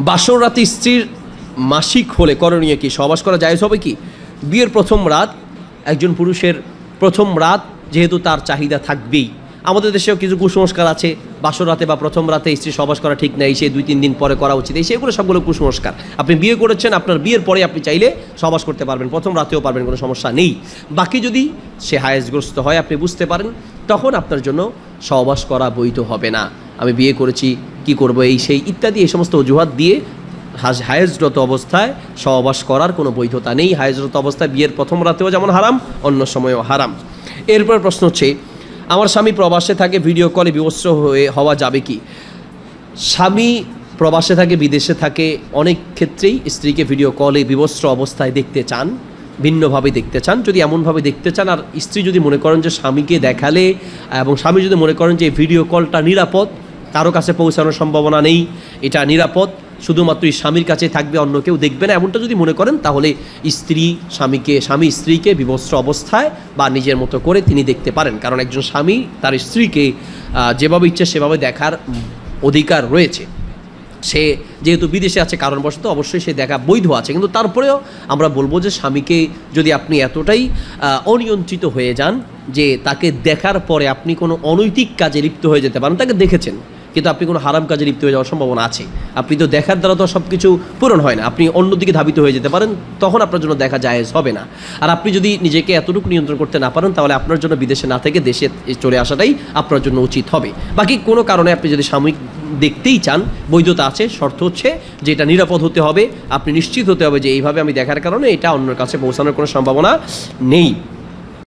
বাসর রাতে স্ত্রীর মাসিক হলে করণীয় কি? সহবাস করা যায় হবে কি? বিয়ের প্রথম রাত, একজন পুরুষের প্রথম রাত যেহেতু তার চাহিদা থাকবেই। আমাদের দেশেও কিছু কুসংস্কার আছে। বাসর রাতে বা প্রথম রাতে স্ত্রী সহবাস করা ঠিক নাই, সে দুই তিন দিন পরে করা উচিত। এই সেগুলো সবগুলো কুসংস্কার। আপনি বিয়ে করেছেন, আপনার বিয়ের পরে আপনি চাইলে সহবাস করতে পারবেন, প্রথম রাতেও পারবেন, কোনো সমস্যা নেই। বাকি যদি সে হায়াসগ্রস্ত হয়, আপনি বুঝতে পারেন, তখন আপনার জন্য সহবাস করা বৈধ হবে না। আমি বিয়ে করেছি, কি করব, এই সেই ইত্যাদি, এই সমস্ত অজুহাত দিয়ে হায়েজরত অবস্থায় সহবাস করার কোনো বৈধতা নেই। হায়েজরত অবস্থায় বিয়ের প্রথম রাতেও যেমন হারাম, অন্য সময়েও হারাম। এরপর প্রশ্ন হচ্ছে, আমার স্বামী প্রবাসে থাকে, ভিডিও কলে বিবস্ত্র হয়ে হওয়া যাবে কি? স্বামী প্রবাসে থাকে, বিদেশে থাকে, অনেক ক্ষেত্রেই স্ত্রীকে ভিডিও কলে বিবস্ত্র অবস্থায় দেখতে চান, ভিন্নভাবে দেখতে চান। যদি এমনভাবে দেখতে চান, আর স্ত্রী যদি মনে করেন যে স্বামীকে দেখালে, এবং স্বামী যদি মনে করেন যে ভিডিও কলটা নিরাপদ কারও কাছে পৌঁছানোর সম্ভাবনা নেই, এটা নিরাপদ। শুধুমাত্র স্বামীর কাছে থাকবে, অন্য কেউ দেখবে না। এমনটা যদি মনে করেন, তাহলে স্ত্রী স্বামীকে, স্বামী স্ত্রীকে বিবস্ত্র অবস্থায় বা নিজের মতো করে তিনি দেখতে পারেন। কারণ একজন স্বামী তার স্ত্রীকে যেভাবে ইচ্ছে সেভাবে দেখার অধিকার রয়েছে। সে যেহেতু বিদেশে আছে, কারণবশত অবশ্যই সে দেখা বৈধ আছে। কিন্তু তারপরেও আমরা বলব যে স্বামীকে যদি আপনি এতটাই অনিয়ন্ত্রিত হয়ে যান যে তাকে দেখার পরে আপনি কোনো অনৈতিক কাজে লিপ্ত হয়ে যেতে পারেন, তাকে দেখেছেন। কিন্তু আপনি কোনো হারাম কাজে লিপ্ত হয়ে যাওয়ার সম্ভাবনা আছে। আপনি তো দেখার দ্বারা তো সব কিছু পূরণ হয় না। আপনি অন্যদিকে ধাবিত হয়ে যেতে পারেন, তখন আপনার জন্য দেখা জায়েজ হবে না। আর আপনি যদি নিজেকে এতটুকু নিয়ন্ত্রণ করতে না পারেন, তাহলে আপনার জন্য বিদেশে না থেকে দেশে চলে আসাটাই আপনার জন্য উচিত হবে। বাকি কোনো কারণে আপনি যদি সাময়িক দেখতেই চান, বৈধতা আছে, শর্ত হচ্ছে যে এটা নিরাপদ হতে হবে। আপনি নিশ্চিত হতে হবে যে এইভাবে আমি দেখার কারণে এটা অন্যের কাছে পৌঁছানোর কোনো সম্ভাবনা নেই।